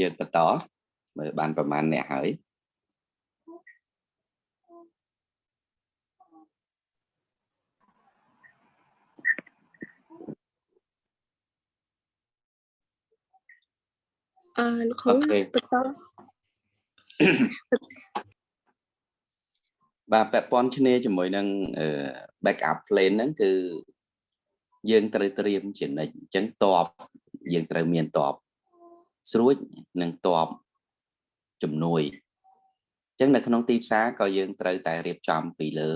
យើងបន្តមើលបានប្រហែលអ្នកហើយអឺលោកគ្រូបន្តបាទពាក់ព័ន្ធគ្នាជាមួយនឹង backup plan ហ្នឹងគឺយើងត្រូវត្រៀមជានិច្ចអញ្ចឹងតបយើងត្រូវមានតប ស្រួចនិងតបជំនួយអញ្ចឹងនៅក្នុងទីផ្សារក៏យើងត្រូវតែរៀបចំពីលើ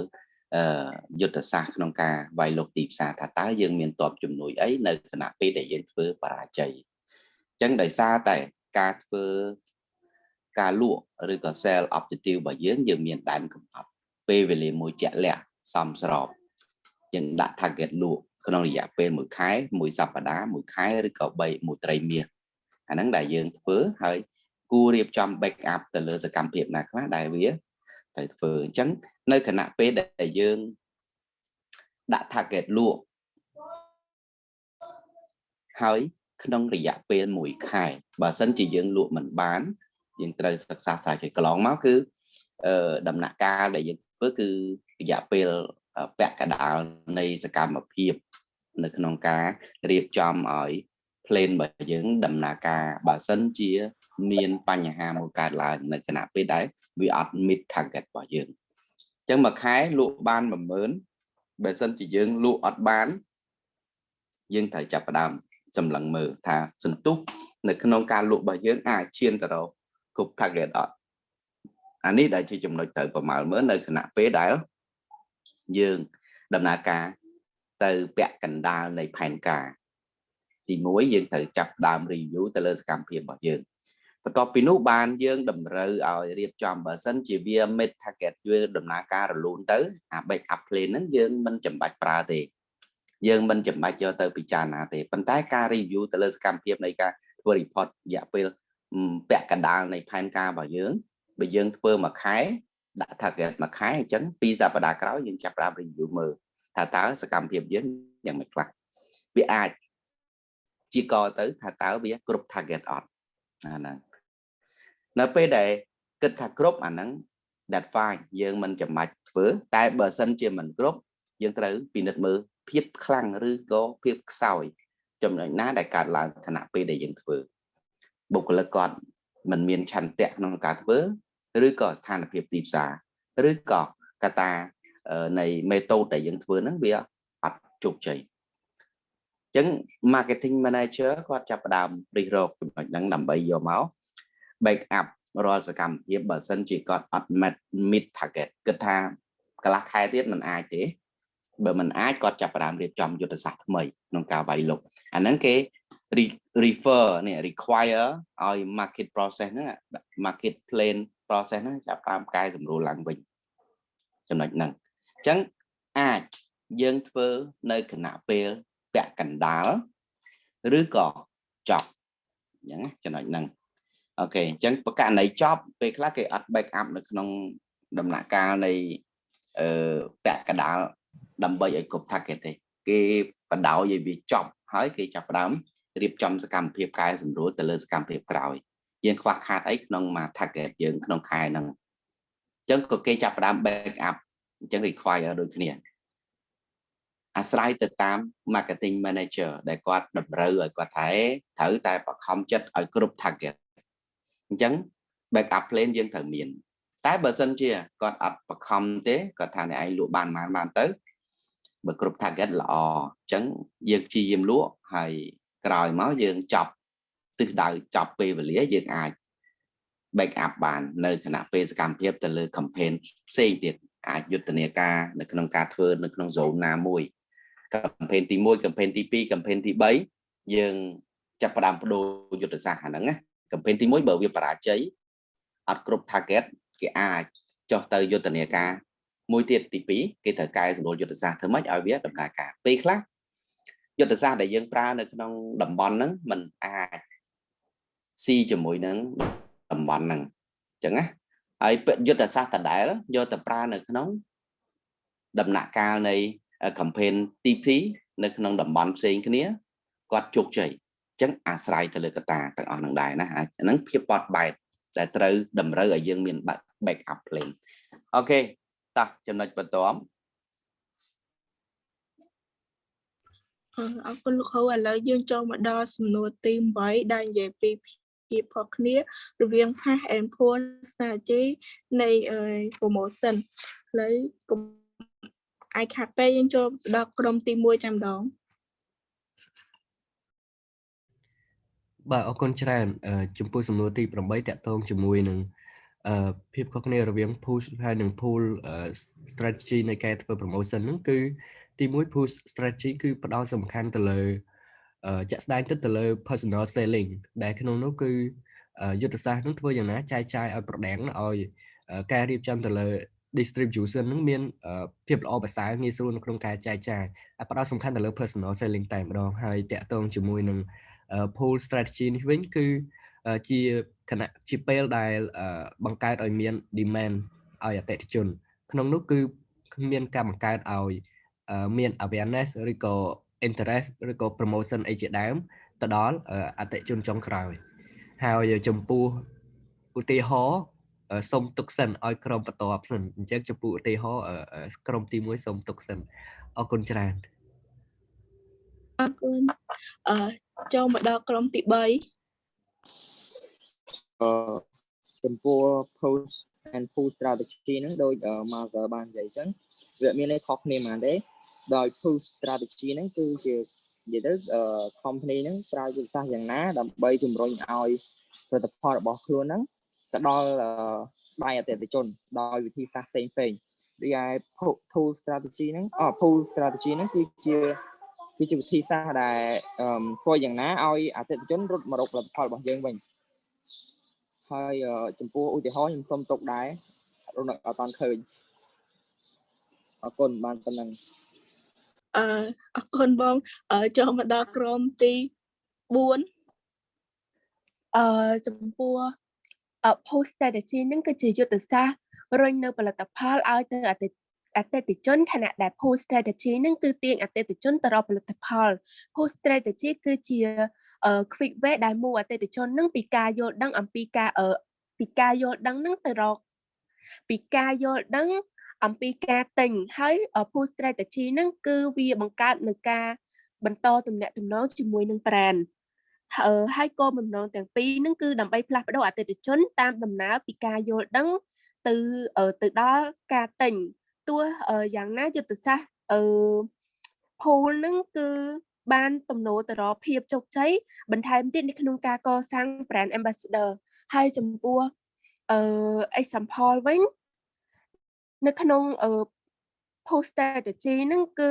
អឺយុទ្ធសាស្ត្រក្នុងការវាយលុកទីផ្សារថាតើយើងមានតបជំនួយអីនៅគណៈពេលដែលយើងធ្វើបរាជ័យអញ្ចឹងដោយសារតែការធ្វើការលក់ឬក៏ sell objective របស់យើងយើងមានដែនកំណត់ពេលវេលាមួយជាក់លាក់សមស្របយើងដាក់ target លក់ក្នុងរយៈពេល1ខែមួយសប្តាហ៍មួយខែឬក៏3មួយត្រីមាស អាហ្នឹងដែលយើងធ្វើហើយគួររៀបចំ backup ទៅលើសកម្មភាពណាខ្លះដែលវាត្រូវធ្វើអញ្ចឹងនៅគណៈពេលដែលយើងដាក់ target លក់ហើយក្នុងរយៈពេល1ខែបើសិនជាយើងលក់មិនបាន យើងត្រូវសិក្សាស្រាវជ្រាវកន្លងមកគឺអឺដំណាក់កាលដែលយើងធ្វើគឺរយៈពេលពាក់កណ្ដាលនៃសកម្មភាព នៅក្នុងការរៀបចំឲ្យ plan របស់យើងដំណើរការបើសិនជា មានបញ្ហាមួយកើតឡើងនៅគណៈពេលដែលវាអត់ meet target របស់យើងអញ្ចឹងមួយខែលក់បាន10000បើសិនជាយើងលក់អត់បាន យើងត្រូវចាប់ផ្ដើមសម្លឹងមើលថាសន្ទុះនៅក្នុងការលក់របស់យើងអាចឈានទៅរកគ្រប់ target អត់អានេះដែលជាចំណុចត្រូវប្រមាលមើលនៅគណៈពេលដែលយើងដំណើរការទៅពាក់កណ្ដាលនៃផែនការ ទី1យើងត្រូវចាប់ដើម review ទៅលើសកម្មភាពរបស់យើងបន្ទាប់ពីនោះបានយើងតម្រូវឲ្យរៀបចំបើសិនជាវា mid target វាដំណើរការរលូនទៅអា backup plan ហ្នឹងយើងមិនចាំបាច់ប្រើទេយើងមិនចាំបាច់យកទៅពិចារណាទេប៉ុន្តែការ review ទៅលើសកម្មភាពនៃការធ្វើ report រយៈពេលពាក់កណ្ដាលនៃផែនការរបស់យើងបើយើងធ្វើមួយខែដាក់ target មួយខែអញ្ចឹងពីសប្តាហ៍ក្រោយយើងចាប់ផ្ដើម review មើលថាតើសកម្មភាពយើងយ៉ាងម៉េចខ្លះវាអាច ជាកទៅថាតើវាគ្រប់ target អត់អាហ្នឹងនៅពេលដែលគិតថាគ្រប់អាហ្នឹង that fine យើងមិនចាំបាច់ធ្វើតែបើសិនជាមិនគ្រប់យើងត្រូវពិនិត្យមើលភាពខ្លាំងឬក៏ភាពខ្សោយចំណុចណាដែលកើតឡើងខណៈពេលដែលយើងធ្វើបុគ្គលិកគាត់មិនមានឆន្ទៈក្នុងការធ្វើឬក៏ស្ថានភាពទីផ្សារឬក៏កត្តានៃមេតូតដែលយើងធ្វើហ្នឹងវាអត់ជោគជ័យ អញ្ចឹង marketing manager គាត់ចាប់ផ្ដើមរិះរកចំណុចហ្នឹងដើម្បីយកមក back up រាល់សកម្មភាពបើសិនជាគាត់អត់ meet target គិតថាកន្លះខែទៀតមិនអាចទេបើមិនអាចគាត់ចាប់ផ្ដើមរៀបចំយុទ្ធសាស្ត្រថ្មីក្នុងការវាយលុកអាហ្នឹងគេ refer នេះ require ឲ្យ market process ហ្នឹង market plan process ហ្នឹងចាប់ផ្ដើមកែសម្រួលឡើងវិញចំណុចហ្នឹងអញ្ចឹងអាចយើងធ្វើនៅគណៈពេល ពាក់កណ្ដាលឬក៏ចប់អញ្ចឹងចំណុចហ្នឹងអូខេអញ្ចឹងប្រកាសនៃចប់ពេលខ្លះគេអត់ back up នៅក្នុងដំណាក់កាលនៃអឺពាក់កណ្ដាលដើម្បីឲ្យគ្រប់ target ទេគេបដោយឲ្យវាចប់ហើយគេចាប់ផ្ដើមរៀបចំសកម្មភាពកែសម្រួលទៅលើសកម្មភាពក្រោយយើងខ្វះខាតអីក្នុងមួយ target យើងក្នុងខែហ្នឹងអញ្ចឹងក៏គេចាប់ផ្ដើម back up អញ្ចឹង require ដូចគ្នា អាស្រ័យទៅតាម marketing manager ដែលគាត់តម្រូវឲ្យគាត់ថាត្រូវតែបខំចិត្តឲ្យគ្រប់ target អញ្ចឹង backup plan យើងត្រូវមាន តែបើសិនជាគាត់អត់បខំទេគាត់ថាអ្នកឯងលក់បានបានបានទៅបើគ្រប់ target ល្អអញ្ចឹងយើងព្យាយាមលក់ហើយក្រោយមកយើងចប់ទិសដៅចប់ពេលវេលាយើងអាច back up បាននៅគណៈពេលសកម្មភាពទៅលើ campaign ផ្សេងទៀតអាចយុទ្ធនាការនៅក្នុងការធ្វើនៅក្នុង zone ណាមួយ campaign ទី1 campaign ទី2 campaign ទី3យើងចាប់ផ្ដើមបដូរយុទ្ធសាស្ត្រអាហ្នឹងណា campaign ទី1បើវាបរាជ័យអត់គ្រប់ target គេអាចចុះទៅយុទ្ធនាការមួយទៀតទី2គេត្រូវកែសម្រួលយុទ្ធសាស្ត្រធ្វើម៉េចឲ្យវាដំណើរការពេលខ្លះយុទ្ធសាស្ត្រដែលយើងប្រើនៅក្នុងតំបន់ហ្នឹងมันអាចស៊ីជាមួយនឹងតំបន់ហ្នឹងអញ្ចឹងណាហើយយុទ្ធសាស្ត្រដដែលយកទៅប្រើនៅក្នុងដំណាក់កាលនៃ campaign TP នៅក្នុងតំបន់ផ្សេងគ្នាគាត់ជោគជ័យចឹងអាស្រ័យទៅលើកត្តាទាំងអស់នឹងដែរណាអាហ្នឹងភាពបត់បែនដែលត្រូវតម្រូវឲ្យយើងមាន backup plan អូខេតោះចំណុចបន្ទាប់អរគុណលោកគ្រូឥឡូវយើងចូលមកដល់សំណួរទី8ដែលនិយាយពីភាពខុសគ្នារវាង pass and pull strategy នៃ promotion ឥឡូវ កុំអាយខាត់ពេយើងចូលដល់ក្រុមទី1ចាំដងបាទអរគុណច្រើនចំពោះសំណួរទី8តកតងជាមួយនឹងអឺភាពខុសគ្នារវាង push ហើយនិង pull strategy នៃការធ្វើ promotion ហ្នឹងគឺទី1 push strategy គឺផ្ដោតសំខាន់ទៅលើជាក់ស្ដែងទៅទៅលើ personal selling ដែលក្នុងនោះគឺយុទ្ធសាស្ត្រនឹងធ្វើយ៉ាងណាចែកចាយឲ្យ product ឲ្យការរៀបចំទៅលើ distribution នឹងមានភាពល្អប្រសើរងាយស្រួលនៅក្នុងការចែកចាយផ្ដោតសំខាន់ទៅលើ personal selling តែម្ដងហើយតាក់ទងជាមួយនឹង pool strategy នេះវិញគឺជាគណៈជាពេលដែលបង្កើតឲ្យមាន demand ឲ្យអតិថិជន ក្នុងនោះគឺមានការបង្កើតឲ្យមាន awareness ឬក៏ interest ឬក៏ promotion អីជាដើមទៅដល់អតិថិជនចុងក្រោយហើយចំពោះឧទាហរណ៍ សុំទុកសិនឲ្យក្រុមបន្ទាប់សិនអញ្ចឹងចំពោះឧទាហរណ៍ក្រុមទី1សុំទុកសិនអរគុណច្រើនអរគុណអឺចូលមកដល់ក្រុមទី3អឺចំពោះ post and pull strategy ហ្នឹងដូច Martha បាននិយាយចឹងវាមានន័យខុសគ្នាហ្មងទេដោយ pull strategy ហ្នឹងគឺជានិយាយទៅ company ហ្នឹងប្រើយុទ្ធសាស្ត្រយ៉ាងណាដើម្បីជំរុញឲ្យផលិតផលរបស់ខ្លួនហ្នឹង ទៅដល់ដៃអតិថិជនដោយវិធីសាស្ត្រផ្សេងផ្សេងដូចឯ tool strategy ហ្នឹងអ pull strategy ហ្នឹងគឺជាគឺជាវិធីសាស្ត្រដែលធ្វើយ៉ាងណាឲ្យអតិថិជនរត់មករកផលិតផលរបស់យើងវិញហើយចំពោះឧទាហរណ៍ខ្ញុំសុំទុកដែររំលឹកអត់តាន់ឃើញអរគុណបានប៉ុណ្ណឹងអឺអរគុណបងចូលមកដល់ក្រុមទី4អឺចំពោះ post strategy ហ្នឹងគឺជាយុទ្ធសាស្ត្ររុញនៅផលិតផលឲ្យទៅអតិអតិថិជនខណៈដែល post strategy ហ្នឹងគឺទាញអតិថិជនទៅរកផលិតផល post strategy គឺជា quick way ដែលមូអតិថិជនហ្នឹងពីការយល់ដឹងអំពីការពីការយល់ដឹងហ្នឹងទៅរកពីការយល់ដឹងអំពីការទិញហើយ post strategy ហ្នឹងគឺវាបង្កើតនៅការបន្តទំនាក់ទំនងជាមួយនឹង brand ហើយគោលបំណងទាំងពីរហ្នឹងគឺដើម្បីផ្លាស់ប្ដូរអតិថិជនតាមដំណើរពីការយល់ដឹងទៅទៅដល់ការទិញទោះយ៉ាងណាយុទ្ធសាស្ត្រអឺ pool ហ្នឹងគឺបានទំនោរទៅរកភាពជោគជ័យបន្ថែមទៀតនៅក្នុងការកសាង brand ambassador ហើយចំពោះអឺ example វិញនៅក្នុងអឺ post strategy ហ្នឹងគឺ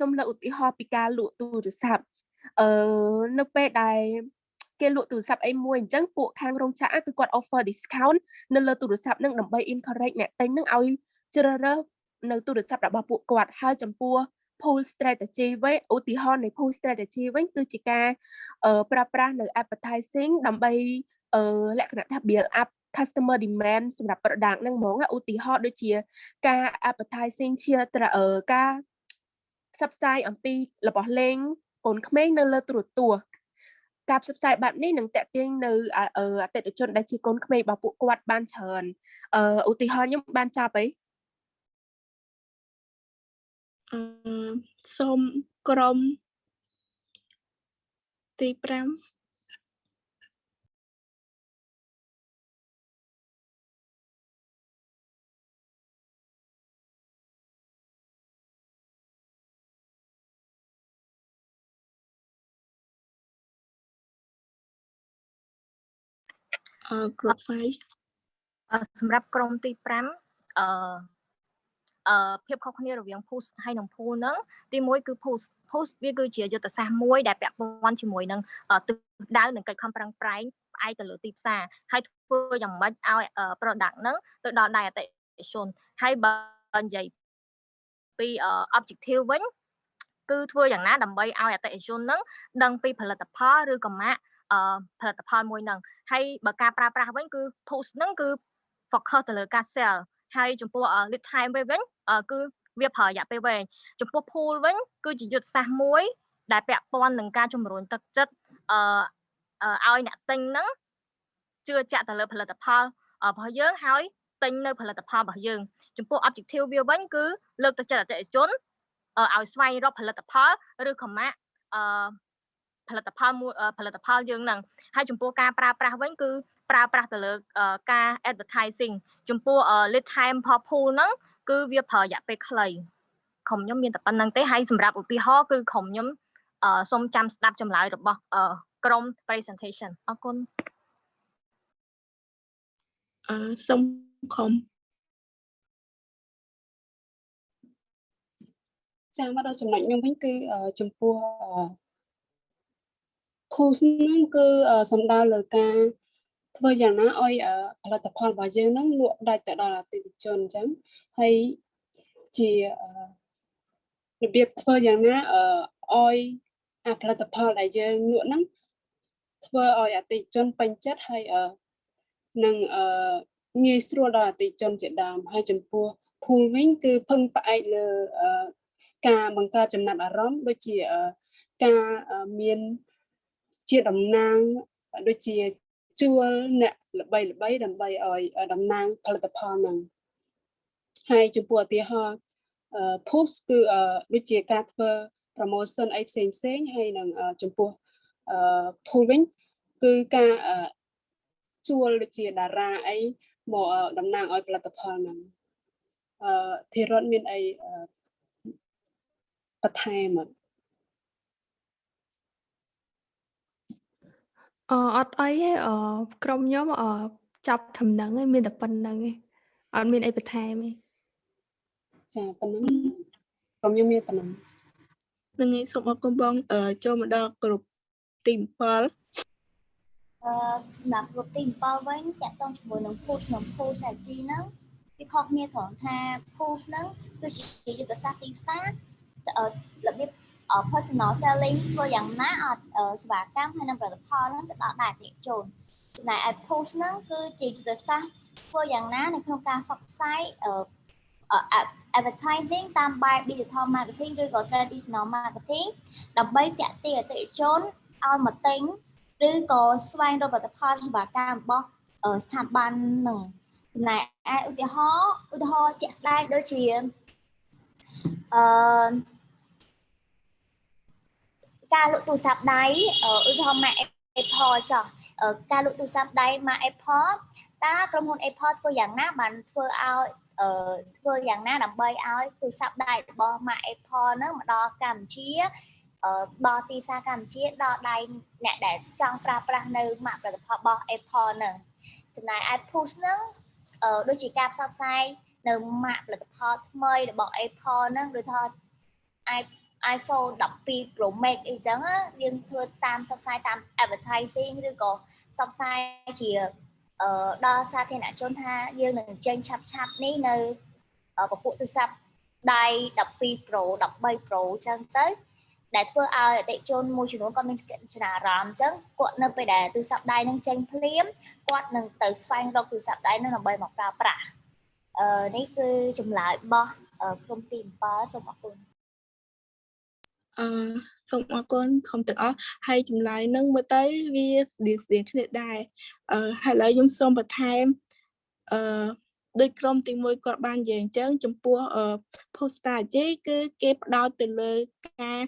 សូមលើកឧទាហរណ៍ពីការលក់ទូរស័ព្ទ អឺនៅពេលដែលគេលក់ទូរស័ព្ទអីមួយអញ្ចឹងពួកខាងរោងចក្រគឺគាត់ offer discount នៅលើទូរស័ព្ទហ្នឹងដើម្បី encourage អ្នកទិញហ្នឹងឲ្យជ្រើសរើសនៅទូរស័ព្ទរបស់ពួកគាត់ហើយចំពោះ pool strategy វិញឧទាហរណ៍នៃ pool strategy វិញគឺជាការប្រើប្រាស់នៅ advertising ដើម្បីលក្ខណៈថា build up customer demand សម្រាប់ product ហ្នឹងហ្មងឧទាហរណ៍ដូចជាការ advertising ជាការផ្សព្វផ្សាយអំពីរបស់លេង កូនក្មេងនៅលើទូរទស្សន៍ការផ្សព្វផ្សាយបែបនេះនឹងតេទៀងនៅអតិថិជនដែលជាកូនក្មេងរបស់ពួកគាត់បានច្រើនអឺឧទាហរណ៍ខ្ញុំបានចាប់អីអឺសូមក្រុមទី5 អឺ group 5សម្រាប់ក្រុមទី5អឺអឺភាពខុសគ្នារវាង push ហើយនិង pull ហ្នឹងទី1គឺ push push វាគឺជាយុទ្ធសាស្ត្រមួយដែលពាក់ព័ន្ធជាមួយនឹងទិសដៅនិងកិច្ចខំប្រឹងប្រែងផ្អែកទៅលើទីផ្សារហើយធ្វើយ៉ាងម៉េចឲ្យ product ហ្នឹងទៅដល់ដៃអតិថិជនហើយបើនិយាយពី objective វិញគឺធ្វើយ៉ាងណាដើម្បីឲ្យអតិថិជនហ្នឹងដឹងពីផលិតផលឬក៏ម៉ាក ផលិតផលមួយហ្នឹងហើយបើការប្រើប្រាស់វិញគឺ push ហ្នឹងគឺ focus ទៅលើការ sell ហើយចំពោះ lead time វិញគឺវាប្រើរយៈពេលវែងចំពោះ pool វិញគឺជាយុទ្ធសាស្ត្រមួយ ដែលពាក់ព័ន្ធនឹងការជំរុញទឹកចិត្តអឺឲ្យអ្នកទិញហ្នឹងជឿជាក់ទៅលើផលិតផលរបស់យើងហើយទិញនៅផលិតផលរបស់យើងចំពោះ objective វាវិញគឺលើកទឹកចិត្តអតិថិជនឲ្យស្វែងរកផលិតផលឬខមាអឺ ផលិតផលមួយផលិតផលយើងហ្នឹងហើយចំពោះការប្រើប្រាស់វិញគឺប្រើប្រាស់ទៅលើការ advertising ចំពោះ lead time per pool ហ្នឹងគឺវាប្រើរយៈពេលខ្លីក្រុមខ្ញុំមានតែប៉ុណ្្នឹងទេហើយសម្រាប់ឧទាហរណ៍គឺក្រុមខ្ញុំសូមចាំស្ដាប់ចម្លើយរបស់ក្រុម presentation អរគុណអឺសូមខំចាំមកដល់ចំណុចខ្ញុំវិញគឺចំពោះ post ហ្នឹងគឺសំដៅលើការធ្វើយ៉ាងណាឲ្យផលិតផលរបស់យើងហ្នឹងលក់ដាច់ទៅដល់អតិថិជនអញ្ចឹងហើយជារបៀបធ្វើយ៉ាងណាឲ្យអាផលិតផលដែលយើងលក់ហ្នឹងធ្វើឲ្យអតិថិជនពេញចិត្តហើយនឹងងាយស្រួលដល់អតិថិជនជាដើមហើយចំពោះ pool វិញគឺពឹងផ្អែកលើការបង្កើតចំណាប់អារម្មណ៍ដូចជាការមាន ជាតំណាងដូចជាជួលអ្នកល្បីល្បីដើម្បីឲ្យតំណាងផលិតផលហ្នឹងហើយចំពោះឧទាហរណ៍ post គឺដូចជាការធ្វើ promotion អីផ្សេងផ្សេងហើយនឹងចំពោះ pool វិញគឺការជួលដូចជាតារាអីមកតំណាងឲ្យផលិតផលហ្នឹងអឺធីរតមានអីបន្ថែមអត់ អ អត់អីទេ អ ក្រុមខ្ញុំ អចាប់ធំនឹងឯង មានតែប៉ុណ្្នឹងឯង អត់មានអីបន្ថែមទេ ចាប៉ុណ្្នឹងក្រុមខ្ញុំមានប៉ុណ្្នឹងនឹងឯងសូមអរគុណបងចូលមកដល់គ្រប់ទី7អឺសម្រាប់គ្រប់ទី7វិញតកតងជាមួយនឹង push និង push strategy ហ្នឹងវាខុសគ្នាត្រង់ថា push ហ្នឹងគឺជាយុទ្ធសាស្ត្រទីផ្សាររបៀប personal selling ធ្វើយ៉ាងណាឲ្យសេវាកម្មហើយនិងផលិតផលហ្នឹងទៅដល់ដែរអតិថិជនចំណែកឯ post ហ្នឹងគឺជាយុទ្ធសាស្ត្រធ្វើយ៉ាងណានៅក្នុងការផ្សព្វផ្សាយ advertising តាមបែប digital marketing ឬក៏ traditional marketing ដើម្បីទាក់ទាញអតិថិជនឲ្យមកទិញឬក៏ស្វែងរកផលិតផលសេវាកម្មរបស់ស្ថាប័ននឹងចំណែកឯឧទាហរណ៍ឧទាហរណ៍ជាក់ស្ដែងដូចជាអឺ ការលក់ទូរស័ព្ទដៃឧទាហរណ៍ Mac Apple ចោះការលក់ទូរស័ព្ទដៃ Mac Apple តើក្រុមហ៊ុន Apple ធ្វើយ៉ាងណាបានធ្វើឲ្យធ្វើយ៉ាងណាដើម្បីឲ្យទូរស័ព្ទដៃរបស់ Mac Apple ហ្នឹងមកដល់កម្ពុជាដល់ទីផ្សារកម្ពុជាដល់ដៃអ្នកដែលចង់ប្រើប្រាស់នៅម៉ាកផលិតផលរបស់ Apple ហ្នឹងចំណែកឯ push ហ្នឹងដូចជាការផ្សព្វផ្សាយនៅម៉ាកផលិតផលថ្មីរបស់ Apple ហ្នឹងដូចថា iPhone 12 Pro Max អីចឹងយើងធ្វើតាមផ្សព្វផ្សាយតាម advertising ឬក៏ផ្សព្វផ្សាយជាដល់សាធារណជនថាយើងនឹងចេញឆាប់ឆាប់នេះនៅពពុះទូរស័ព្ទដៃ12 Pro 13 Pro ចឹងទៅដែលធ្វើឲ្យអតិជនមួយចំនួនគាត់មានចំណារអារម្មណ៍អញ្ចឹងគាត់នៅពេលដែលទូរស័ព្ទដៃនឹងចេញភ្លាមគាត់នឹងទៅស្វែងរកទូរស័ព្ទដៃនឹងដើម្បីមកប្រើប្រាស់អឺនេះគឺចម្លើយរបស់ក្រុមទី7សូមអរគុណ អឺសូមអរគុណក្រុមទាំងអស់ហើយចម្លើយនឹងមើលទៅវាស្តៀងស្តៀងគ្នាដែរអឺហើយឥឡូវខ្ញុំសូមបន្ថែមអឺដោយក្រុមទី1គាត់បាននិយាយអញ្ចឹងចំពោះ post strategy គឺគេផ្ដោតទៅលើការ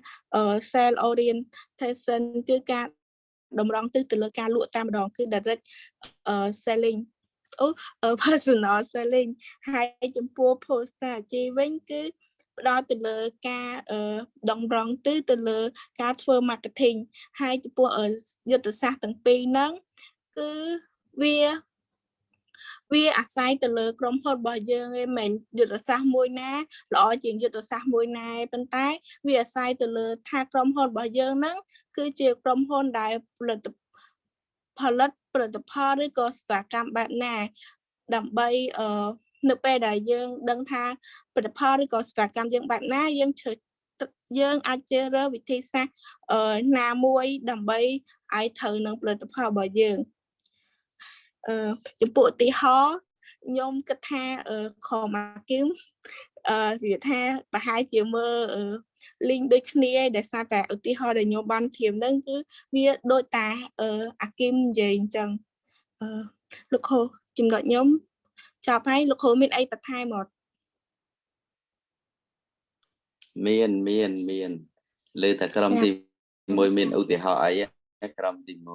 sell orientation គឺការតម្រង់ទិសទៅលើការលក់តែម្ដងគឺ direct selling អូ personal selling ហើយចំពោះ post strategy វិញគឺ ផ្ដោតទៅលើការដងរងទិសទៅលើការធ្វើ marketing ហើយចំពោះយុទ្ធសាស្ត្រទាំងពីរហ្នឹងគឺវាវាអាស្រ័យទៅលើក្រុមហ៊ុនរបស់យើងឯងមិនយុទ្ធសាស្ត្រមួយណាល្អជាងយុទ្ធសាស្ត្រមួយណាប៉ុន្តែវាអាស្រ័យទៅលើថាក្រុមហ៊ុនរបស់យើងហ្នឹងគឺជាក្រុមហ៊ុនដែលផលិតផលិតផលិតផលឬក៏សេវាកម្មបែបណាដើម្បីអឺនៅពេលដែលយើងដឹងថា ផលិតផលឬក៏សេវាកម្មយើងបែបណាយើងជ្រើសយើងអាចជ្រើសរើសវិធីសាស្ត្រណាមួយដើម្បីឲ្យត្រូវនឹងផលិតផលរបស់យើងអឺចំពោះឧទាហរណ៍ខ្ញុំគិតថាខម៉ាគឹមអឺវាថាប្រហែលជាមើល link ដូចគ្នាឯងដែលសារតែឧទាហរណ៍ដែលខ្ញុំបានធៀបហ្នឹងគឺវាដូចតាអឺអាគីមនិយាយអញ្ចឹងអឺលោកគ្រូចំណុចខ្ញុំចប់ហើយលោកគ្រូមានអីបន្ថែមអត់ មានមានមានលើតែក្រុមទី1មានឧទាហរណ៍អីក្រុមទី1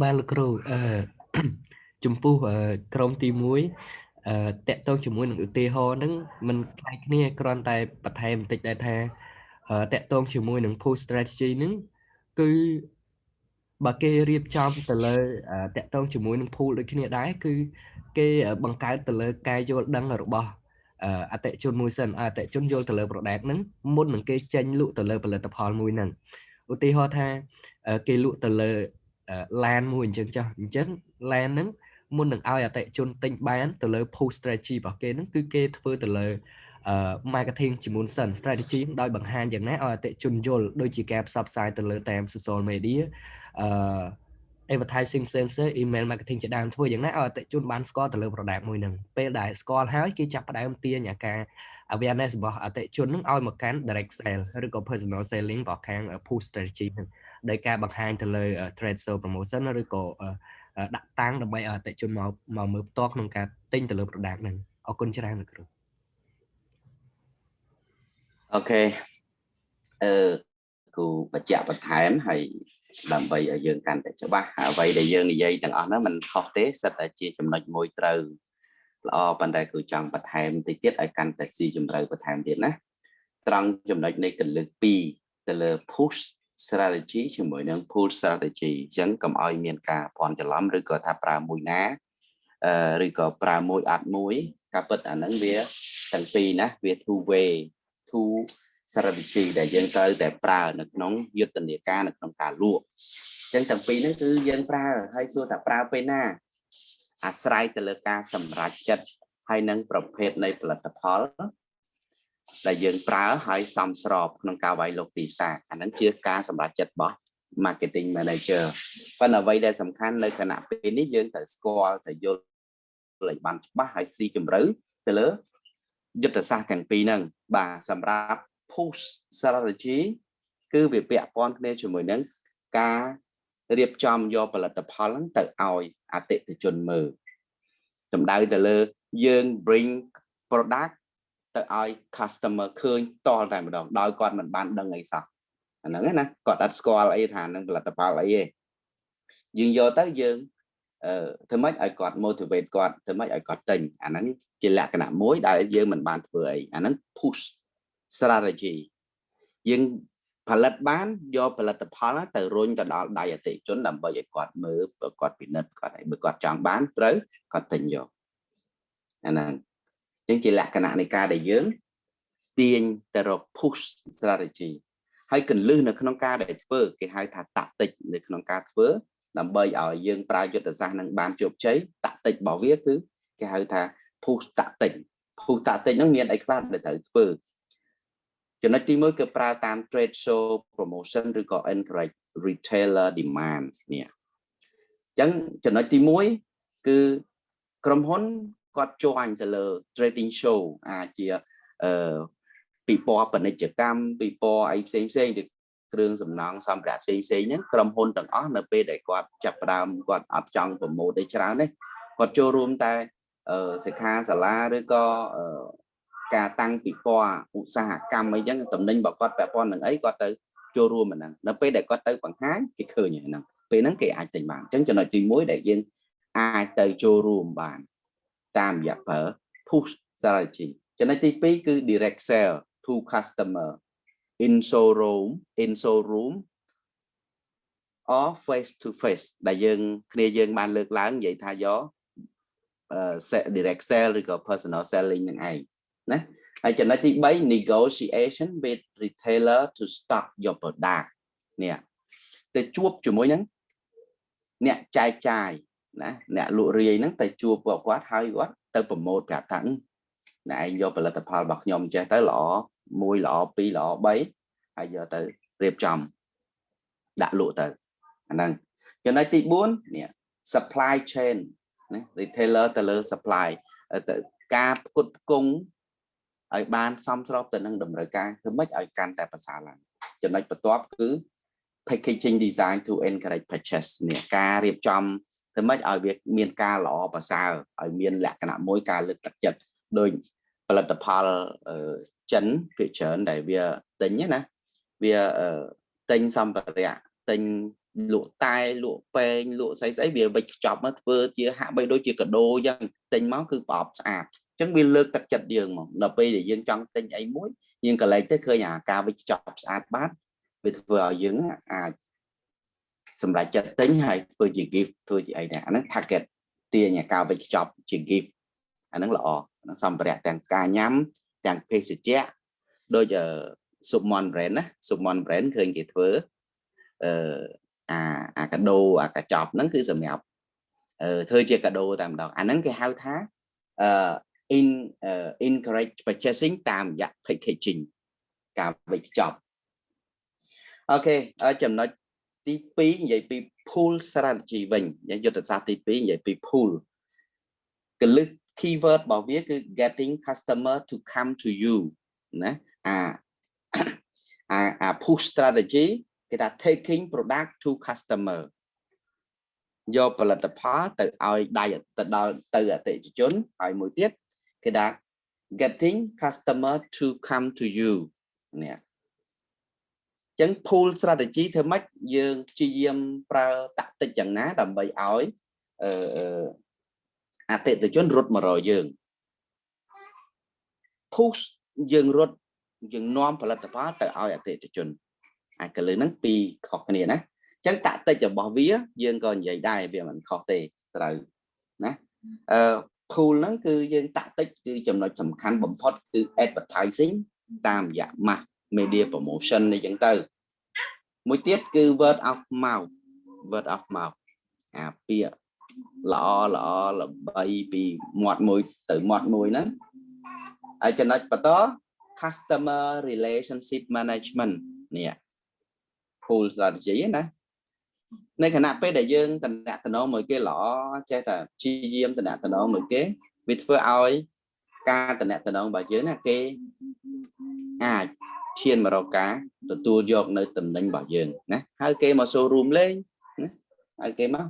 បាទលោកគ្រូអឺចំពោះក្រុមទី1អឺតកតងជាមួយនឹងឧទាហរណ៍ហ្នឹងมันคล้ายគ្នាគ្រាន់តែបន្ថែមបន្តិចដែរថាតកតងជាមួយនឹង push strategy ហ្នឹងគឺ បើគេរៀបចំទៅលើតកតងជាមួយនឹង pool ដូចគ្នាដែរគឺគេបង្កើតទៅលើការយល់ដឹងរបស់អតិជនមួយសិនអតិជនយល់ទៅលើ product ហ្នឹងមុននឹងគេចេញលក់ទៅលើផលិតផលមួយហ្នឹងឧទាហរណ៍ថាគេលក់ទៅលើ LAN មួយអញ្ចឹងចាស់អញ្ចឹង LAN ហ្នឹងមុននឹងឲ្យអតិជនទិញបានទៅលើ post strategy របស់គេហ្នឹងគឺគេធ្វើទៅលើ marketing ជាមុនសិន strategy ដោយបង្ហាញយ៉ាងណាឲ្យអតិជនយល់ដូចជាការផ្សព្វផ្សាយទៅលើតាម social media អឺ advertising ផ្សេងផ្សេង email marketing ជាដើមធ្វើយ៉ាងណាឲ្យអតិជនបានស្គាល់ទៅលើ product មួយហ្នឹងពេលដែលស្គាល់ហើយគេចាប់ផ្ដើមទាញអាការ awareness របស់អតិជនហ្នឹងឲ្យមកកាន់ direct sale ឬក៏ personal selling របស់ខាង push strategy ហ្នឹងដោយការបង្ហាញទៅលើ trade show promotion ឬក៏ដាក់តាំងដើម្បីឲ្យអតិជនមកមកមើលផ្ទាល់ក្នុងការទិញទៅលើ product ហ្នឹងអរគុណច្រើនលោកគ្រូអូខេអឺ គូបញ្ជាក់បន្ថែមហើយដើម្បីឲ្យយើងកាន់តែច្បាស់អ្វីដែលយើងនិយាយទាំងអស់ហ្នឹងมันខុសទេសិតតែជាចំណុចមួយត្រូវល្អប៉ុន្តែគឺចង់បន្ថែមតិចទៀតឲ្យកាន់តែស៊ីជម្រៅបន្ថែមទៀតណាត្រង់ចំណុចនៃកលឹក2ទៅលើ push strategy ជាមួយនឹង pull strategy អញ្ចឹងកុំឲ្យមានការភ័ន្តច្រឡំឬក៏ថាប្រើមួយណាអឺឬក៏ប្រើមួយអត់មួយការពិតអាហ្នឹងវាទាំងពីរណាវា two way two strategy ដែលយើងត្រូវតែប្រើនៅក្នុងយុទ្ធនាការនៅក្នុងការលក់អញ្ចឹងទាំងពីរហ្នឹងគឺយើងប្រើហើយសួរថាប្រើពេលណា អាស្រ័យទៅលើការសម្រេចចិត្តហើយនឹងប្រភេទនៃផលិតផល ដែលយើងប្រើហើយសមស្របក្នុងការវាយលុកទីផ្សារអាហ្នឹងជាការសម្រេចចិត្តរបស់ marketing manager ប៉ុន្តែអ្វីដែលសំខាន់នៅគណៈពេលនេះយើងត្រូវស្គាល់ទៅយល់ឲ្យបានច្បាស់ហើយស៊ីជម្រៅទៅលើយុទ្ធសាស្ត្រទាំងពីរហ្នឹងបាទសម្រាប់ push strategy គឺវាពាក់ព័ន្ធគ្នាជាមួយនឹងការរៀបចំយកផលិតផលហ្នឹងទៅឲ្យអតិថិជនមើលសម្ដៅទៅលើយើង bring product ទៅឲ្យ customer ឃើញតលតែម្ដងដោយគាត់មិនបានដឹងអីសោះអាហ្នឹងណាគាត់អត់ស្គាល់អីថានឹងផលិតផលអីទេយើងយកទៅយើងអឺធ្វើម៉េចឲ្យគាត់ motivate គាត់ធ្វើម៉េចឲ្យគាត់ទិញអាហ្នឹងជាលក្ខណៈមួយដែលយើងមិនបានធ្វើអីអាហ្នឹង push strategy យើងផលិតបានយកផលិតផលទៅរុញទៅដល់ដៃអតិជនដើម្បីឲ្យគាត់មើលគាត់ពិនិត្យគាត់ឲ្យបើគាត់ចង់បានត្រូវគាត់ទិញយកអាហ្នឹងអញ្ចឹងជាលក្ខណៈនៃការដែលយើងទាញទៅរក push strategy ហើយកលឹះនៅក្នុងការដែលធ្វើគេហៅថាតាក់ទិចនៅក្នុងការធ្វើដើម្បីឲ្យយើងប្រើយុទ្ធសាស្ត្រនឹងបានជោគជ័យតាក់ទិចរបស់វាគឺគេហៅថា push តាក់ទិច push តាក់ទិចហ្នឹងមានអីខ្លះដែលត្រូវធ្វើ ចំណុចទី1គឺប្រើតាម trade show promotion ឬក៏ encourage retailer demand នេះអញ្ចឹងចំណុចទី1គឺក្រុមហ៊ុនគាត់ join ទៅលើ trading show អាចជាអឺពិព័រណ៍ពាណិជ្ជកម្មពិព័រណ៍អីផ្សេងផ្សេងឬគ្រឿងសំណង់សម្ភារៈផ្សេងផ្សេងហ្នឹងក្រុមហ៊ុនទាំងអស់នៅពេលដែលគាត់ចាប់ផ្ដើមគាត់អត់ចង់ប្រម៉ូទទេច្រើនទេគាត់ចូលរួមតែសិក្ខាសាលាឬក៏ ការតាំងពិព័រណ៍ឧស្សាហកម្មអីចឹងតំណែងរបស់គាត់ពាក់ព័ន្ធនឹងអីគាត់ទៅចូលរួមហ្នឹងនៅពេលដែលគាត់ទៅបង្ហាញគេឃើញហ្នឹងពេលហ្នឹងគេអាចទិញបានអញ្ចឹងចំណុចទី1ដែលយើងអាចទៅចូលរួមបាន តាមរយៈប្រើ push strategy ចំណុចទី2គឺ direct sell to customer in showroom in showroom or face to face ដែលយើងគ្នាយើងបានលើកឡើងនិយាយថាយក direct sell ឬក៏ personal selling នឹងឯង ណាហើយចំណុចទី3 negotiation with retailer to stock your product នេះទៅជួបជាមួយនឹងអ្នកចែកចាយណាអ្នកលក់រាយហ្នឹងទៅជួបពួកគាត់ហើយគាត់ទៅប្រម៉ូទប្រាប់ថាណែឯងយកផលិតផលរបស់ខ្ញុំចេះទៅល្អ1ល្អ2ល្អ3ហើយយកទៅរៀបចំដាក់លក់ទៅអាហ្នឹងចំណុចទី4នេះ supply chain ណា retailer ទៅលើ supply ទៅការផ្គត់ផ្គង់ ឲ្យបានសមស្របទៅនឹងតម្រូវការធ្វើម៉េចឲ្យកាន់តែប្រសើរឡើងចំណុចបន្ទាប់គឺ packaging design to encourage purchase នេះការរៀបចំធ្វើម៉េចឲ្យវាមានការល្អប្រសើរឲ្យមានលក្ខណៈមួយការលើកទឹកចិត្តដោយផលិតផលចិនភាគច្រើនដែលវាទិញណាវាទិញសម្ភារៈទិញលក់តែលក់ពេងលក់ស្អីស្អីវាវិចខ្ចប់មកធ្វើជាហាក់បីដូចជាកដោអញ្ចឹងទិញមកគឺប្រអប់ស្អាតអញ្ចឹងវាលើកទឹកចិត្តយើងមកដល់ពេលដែលយើងចង់ទិញអីមួយយើងកលែងទៅឃើញអាការវិចខ្ចប់ស្អាតបាត់វាធ្វើឲ្យយើងអាចសម្រាប់ចិត្តទិញហើយធ្វើជា gift ធ្វើជាអីដែរអាហ្នឹង target ទាញការវិចខ្ចប់ជា gift អាហ្នឹងល្អសម្ភារៈទាំងការញ៉ាំទាំងភេសជ្ជៈដូច Submon brand ណា Submon brand ឃើញគេធ្វើអឺអាអាកាដូអាកាចប់ហ្នឹងគឺសម្រាប់អឺធ្វើជាកាដូតែម្ដងអាហ្នឹងគេហៅថាអឺ in uh, encourage purchasing តាមរយៈ packaging ការវេចខ្ចប់អូខេចំណុចទី2និយាយពី pool strategy វិញយុទ្ធសាស្ត្រទី2និយាយពី pool កលឹះ keyword របស់វាគឺ getting customer to come to you ណាអាអាអា push strategy គេថា taking product to customer យកផលិតផលទៅឲ្យដៃទៅដល់ទៅអតិថិជនហើយមួយទៀត គេថា getting customer to come to you នេះចឹង pool strategy ធ្វើម៉េចយើងព្យាយាមប្រើតាក់ទិចយ៉ាងណា ដើម្បីឲ្យអឺអតិថិជនរត់មករកយើង push យើងរត់យើងនាំផលិតផលទៅឲ្យអតិថិជនអាកលឹះហ្នឹងពីរខុសគ្នាណាអញ្ចឹងតាក់ទិចរបស់វា យើងក៏និយាយដែរវាមិនខុសទេត្រូវណាអឺ pool ហ្នឹងគឺយើងតាក់ទិចគឺចំណុចសំខាន់បំផុតគឺ advertising តាមរយៈ mass media promotion នេះចឹងទៅមួយទៀតគឺ word of mouth word of mouth អាពាក្យល្អល្អល្បីពីមាត់មួយទៅមាត់មួយហ្នឹងហើយចំណុចបន្ត customer relationship management នេះ full strategy ណា នៅខណៈពេលដែលយើងតំណាក់តំណងមួយគេល្អចេះតែព្យាយាមតំណាក់តំណងមួយគេវាធ្វើឲ្យការតំណាក់តំណងរបស់យើងណាគេអាចឈានមករកការទទួលយកនៅតំណែងរបស់យើងណាហើយគេមកចូលរួមលេងណាហើយគេមក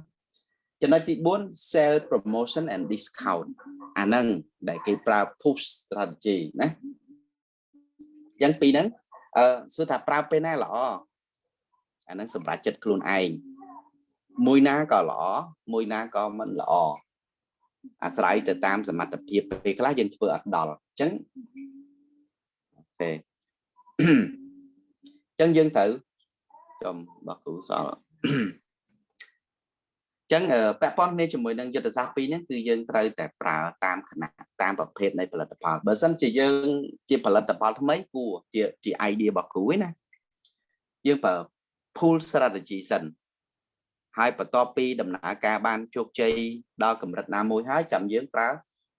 ចំណុចទី4 sell promotion and discount អាហ្នឹងដែលគេប្រើ push strategy ណាអញ្ចឹងពីហ្នឹងអឺសួរថាប្រើពេលណាល្អ អាហ្នឹងសម្រាប់ចិត្តខ្លួនឯងមួយណាក៏ល្អមួយណាក៏មិនល្អអាស្រ័យទៅតាមសមត្ថភាពពេលខ្លះយើងធ្វើអត់ដល់អញ្ចឹងអូខេអញ្ចឹងយើងត្រូវចំបកគ្រូសល់ចឹងពាក់ព័ន្ធគ្នាជាមួយនឹងយុទ្ធសាស្ត្រពីរនេះគឺយើងត្រូវតែប្រើតាមគណៈតាមប្រភេទនៃផលិតផលបើមិនជាយើងជាផលិតផលថ្មីគួរជាជា idea របស់គ្រូឯណាយើងប្រើ pull strategy សិនហើយបន្ទាប់ពីដំណើរការបានជោគជ័យដល់កម្រិតណាមួយហើយចាំយើងប្រើ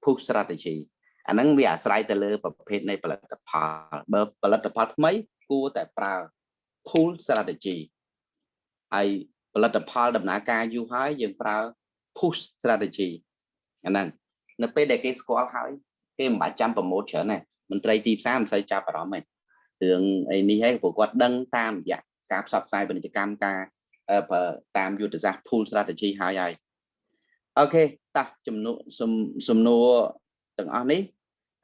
push strategy អាហ្នឹងវាអាស្រ័យទៅលើប្រភេទនៃផលិតផលបើផលិតផលថ្មីគួរតែប្រើ pull strategy ហើយផលិតផលដំណើរការយូរហើយយើងប្រើ push strategy អាហ្នឹងនៅពេលដែលគេស្គាល់ហើយគេមិនបាច់ចាំប្រម៉ូទច្រើនទេមន្ត្រីទីផ្សារមិនសូវចាប់អារម្មណ៍ទេរឿងអីនេះឯងព្រោះគាត់ដឹងតាមរយៈ ការផ្សព្វផ្សាយពាណិជ្ជកម្មការតាមយុទ្ធសាស្ត្រ pool strategy ហើយហើយអូខេតោះចំនួនសំណួរទាំងអស់នេះ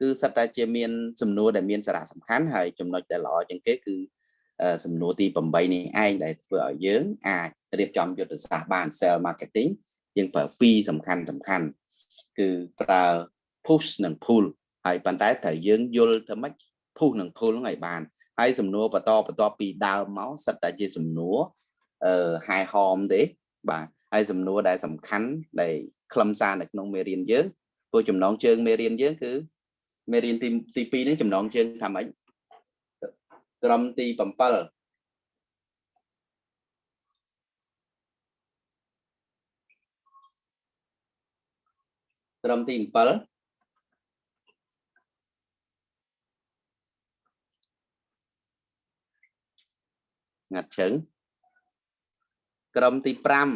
គឺសិតតែជាមានសំណួរដែលមានសារៈសំខាន់ហើយចំណុចដែលល្អជាងគេគឺសំណួរទី8នេះឯងដែលធ្វើឲ្យយើងអាចរៀបចំយុទ្ធសាស្ត្របាន sell marketing យើងប្រើពីរសំខាន់សំខាន់គឺប្រើ push និង pull ហើយប៉ុន្តែត្រូវយើងយល់ទៅម៉េច push និង pull ហ្នឹងឲ្យបាន ហើយសំណួរបន្តបន្តពីដើមមកសិតតែជាសំណួរអឺ high home ទេបាទហើយសំណួរដែលសំខាន់ដែលខ្លឹមសារនៅក្នុងមេរៀនយើងព្រោះចំណងជើងមេរៀនយើងគឺមេរៀនទីទី2ហ្នឹងចំណងជើងថាម៉េចក្រមទី7ក្រមទី7 ងាត់ជើងក្រុមទី5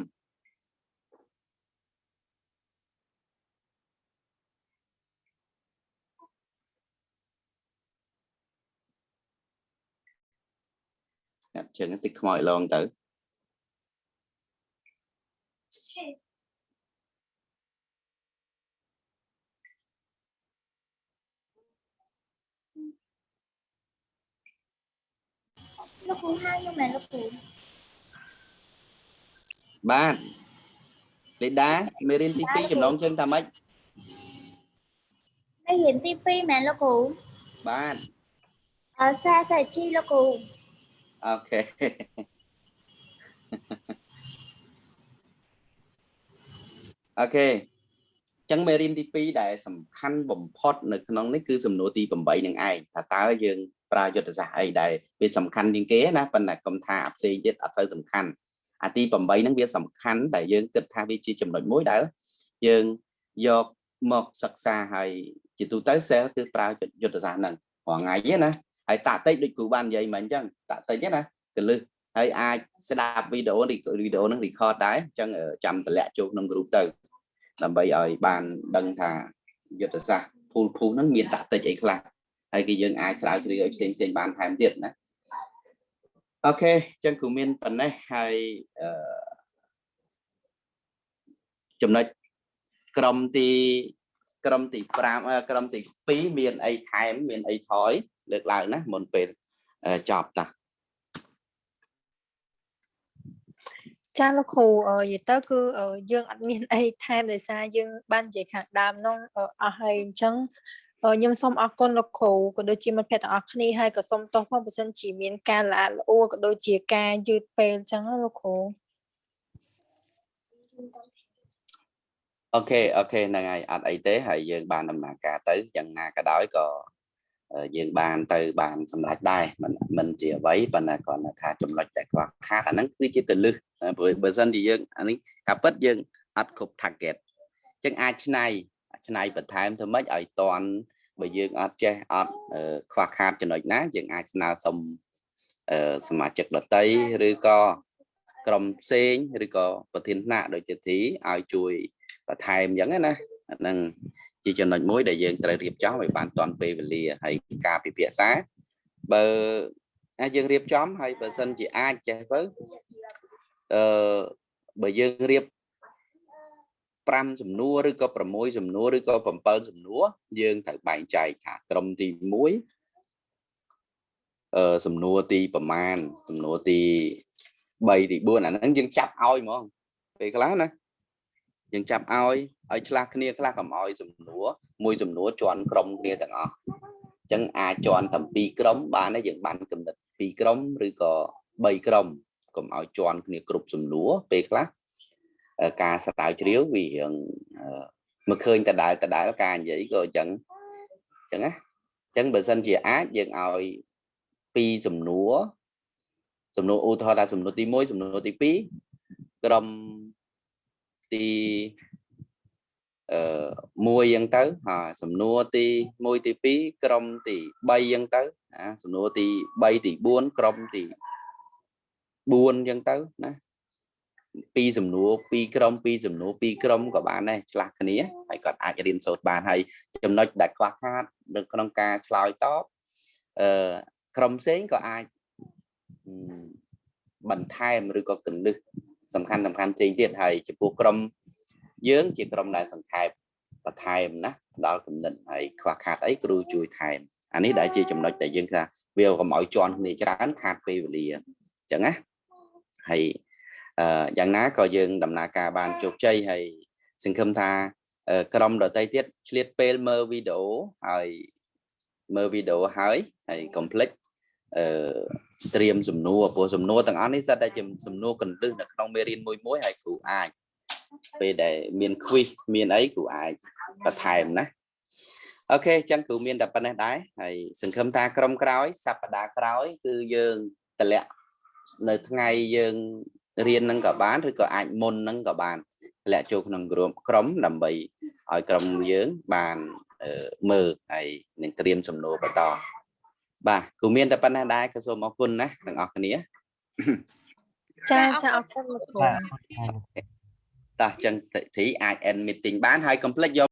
ងាត់ជើងតិចខ្មោចឡងទៅ លោកគ្រូហៅខ្ញុំមែនលោកគ្រូបាទលេដាមេរៀនទី2ចំណងជើងថាម៉េចមេរៀនទី2មែនលោកគ្រូបាទអឺសាសាជីលោកគ្រូអូខេអូខេ ចឹងមេរៀនទី2ដែលសំខាន់បំផុតនៅក្នុងនេះគឺសំណួរទី8នឹងឯងថាតើយើងប្រើយុទ្ធសាស្ត្រអីដែលវាសំខាន់ជាងគេណាប៉ុន្តែកុំថាអាផ្សេងទៀតអត់សូវសំខាន់អាទី8ហ្នឹងវាសំខាន់ដែលយើងគិតថាវាជាចំណុចមួយដែលយើងយកមកសិក្សាហើយជាទូទៅ sale គឺប្រើយុទ្ធសាស្ត្រហ្នឹងរាល់ថ្ងៃទេណាហើយតាក់តិចដូចគ្រូបាននិយាយមិញអញ្ចឹងតាក់តិចទេណាកលឹះហើយអាចស្ដាប់វីដេអូវីដេអូហ្នឹង record ដែរអញ្ចឹងចាំតម្លាក់ចូលក្នុង group ទៅ ដើម្បីឲ្យបានដឹងថាយុទ្ធសាស្ត្រ pool pool ហ្នឹងមានតាក់តិចអីខ្លះហើយគឺយើងអាចស្រាវជ្រាវឲ្យផ្សេងផ្សេងបានថែមទៀតណាអូខេអញ្ចឹងគ្រូមានប៉ុណ្ណេះហើយអឺចំណុចក្រុមទីក្រុមទី5ក្រុមទី2មានអីថែមមានអីថយលើកឡើងណាមុនពេលចប់តា ចាលោកគ្រូអឺនិយាយទៅគឺអឺយើងអត់មានអីថែមដោយសារយើងបាននិយាយខាងដើមនោះអឺអស់ហើយអញ្ចឹងអឺខ្ញុំសូមអរគុណលោកគ្រូក៏ដូចជាមិត្តភ័ក្តិទាំងអស់គ្នាហើយក៏សូមទោសផងបើសិនជាមានការល្អល្អួរក៏ដូចជាការយឺតពេលអញ្ចឹងណាលោកគ្រូ OK OK ហ្នឹងហើយអត់អីទេហើយយើងបានដំណើរការទៅយ៉ាងណាក៏ដោយក៏ យើងបានទៅបានសម្រេចដែរមិនមិនជាអ្វីប៉ុន្តែគ្រាន់តែថាចំណុចដែលខ្វះខាតអាហ្នឹងគឺជាកលឹះបើសិនជាយើងអានេះការពិតយើងអត់គ្រប់ target អញ្ចឹងអាចឆ្នៃឆ្នៃបន្ថែមទៅម៉េចឲ្យតន់បើយើងអត់ចេះអត់ខ្វះខាតចំណុចណាយើងអាចស្នើសុំសមាជិកដតីឬក៏ក្រុមផ្សេងឬក៏ប្រធានថ្នាក់ដូចជាទីឲ្យជួយបន្ថែមអញ្ចឹងណាហ្នឹង ជាចំណុចមួយដែលយើងត្រូវរៀបចំឲ្យបានទាន់ពេលវេលាហើយការពិភាក្សាបើយើងរៀបចំហើយបើសិនជាអាចចេះទៅអឺបើយើងរៀប5សំណួរឬក៏6សំណួរឬក៏7សំណួរយើងត្រូវបែងចែកថាក្រុមទី1អឺសំណួរទីប្រមាណសំណួរទី3ទី4អាហ្នឹងយើងចាប់ឲ្យហ្មងពេលខ្លះណា យើងចាប់ឲ្យឲ្យឆ្លាស់គ្នាខ្លះកុំឲ្យសំណួរមួយសំណួរជន់ក្រុមគ្នាទាំងអស់អញ្ចឹងអាចជន់តែពីរក្រុមបានហើយយើងបានកំណត់ពីរក្រុមឬក៏3ក្រុមកុំឲ្យជន់គ្នាគ្រប់សំណួរពេលខ្លះការស្រាវជ្រាវវារៀងមកឃើញតដែលតដែលការនិយាយក៏អញ្ចឹងអញ្ចឹងណាអញ្ចឹងបើសិនជាអាចយើងឲ្យពីរសំណួរសំណួរឧទាហរណ៍ថាសំណួរទី1សំណួរទី2ក្រុម ទីអឺ1អញ្ចឹងទៅហើយសំណួរទី1ទី2ក្រុមទី3អញ្ចឹងទៅណាសំណួរទី3ទី4ក្រុមទី4អញ្ចឹងទៅណាពីរសំណួរពីរក្រុមពីរសំណួរពីរក្រុមក៏បានដែរឆ្លាស់គ្នាហើយគាត់អាចរៀនសូត្របានហើយចំណុចដែលខ្វះខាតនៅក្នុងការឆ្លើយតបអឺក្រុមផ្សេងក៏អាចបន្ថែមឬក៏កលឹះ សំខាន់សំខាន់ផ្សេងទៀតហើយចំពោះក្រុមយើងជាក្រុមដែលសង្ខេបបន្ថែមណាដល់គំនិតហើយខ្វះខាតអីគ្រូជួយថែមអានេះដែលជាចំណុចដែលយើងថាវាកុំឲ្យជន់គ្នាច្រើនខាតពេលវេលាអញ្ចឹងណាហើយអឺយ៉ាងណាក៏យើងដំណើរការបានជោគជ័យហើយសង្ឃឹមថាក្រុមដទៃទៀតឆ្លៀតពេលមើលវីដេអូហើយមើលវីដេអូហើយហើយកុំភ្លេចអឺ ត្រៀមសំណួរព្រោះសំណួរទាំងអស់នេះសិតតែជាសំណួរកន្លឹះនៅក្នុងមេរៀនមួយមួយហើយគ្រូអាចពេលដែលមាន quiz មានអីគ្រូអាចបន្ថែមណាអូខេអញ្ចឹងគ្រូមានតែប៉ុណ្ណេះដែរហើយសង្ឃឹមថាក្រុមក្រោយសប្តាហ៍ក្រោយ គឺយើងតម្លាក់នៅថ្ងៃយើងរៀននឹងក៏បានឬក៏អាចមុននឹងក៏បានតម្លាក់ចូលក្នុងក្រុមក្រុមដើម្បីឲ្យក្រុមយើងបានមើលហើយនឹងត្រៀមសំណួរបន្ត បាទគូមានតែប៉ុណ្ណេះដែរក៏សូមអរគុណណាទាំងអស់គ្នាចាចាអរគុណលោកគ្រូតោះចឹងទីអាច end meeting បានហើយកុំភ្លេចយក